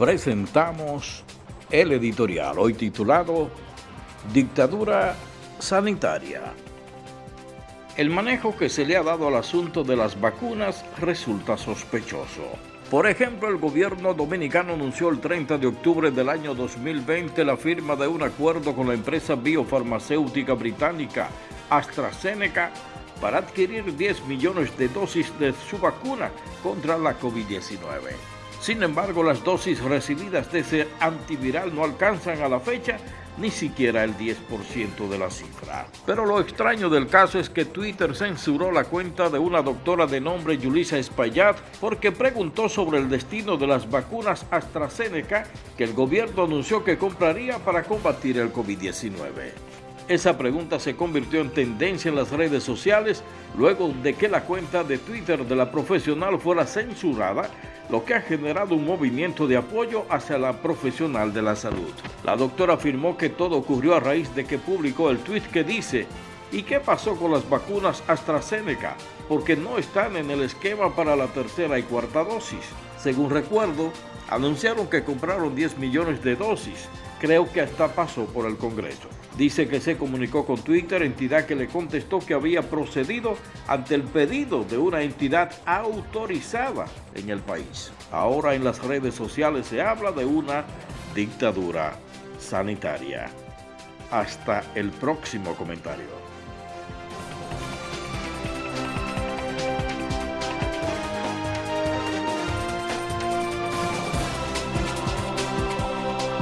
presentamos el editorial, hoy titulado Dictadura Sanitaria. El manejo que se le ha dado al asunto de las vacunas resulta sospechoso. Por ejemplo, el gobierno dominicano anunció el 30 de octubre del año 2020 la firma de un acuerdo con la empresa biofarmacéutica británica AstraZeneca para adquirir 10 millones de dosis de su vacuna contra la COVID-19. Sin embargo, las dosis recibidas de ese antiviral no alcanzan a la fecha ni siquiera el 10% de la cifra. Pero lo extraño del caso es que Twitter censuró la cuenta de una doctora de nombre Yulisa Espaillat porque preguntó sobre el destino de las vacunas AstraZeneca que el gobierno anunció que compraría para combatir el COVID-19. Esa pregunta se convirtió en tendencia en las redes sociales luego de que la cuenta de Twitter de la profesional fuera censurada, lo que ha generado un movimiento de apoyo hacia la profesional de la salud. La doctora afirmó que todo ocurrió a raíz de que publicó el tweet que dice ¿Y qué pasó con las vacunas AstraZeneca? Porque no están en el esquema para la tercera y cuarta dosis. Según recuerdo, anunciaron que compraron 10 millones de dosis. Creo que hasta pasó por el Congreso. Dice que se comunicó con Twitter, entidad que le contestó que había procedido ante el pedido de una entidad autorizada en el país. Ahora en las redes sociales se habla de una dictadura sanitaria. Hasta el próximo comentario.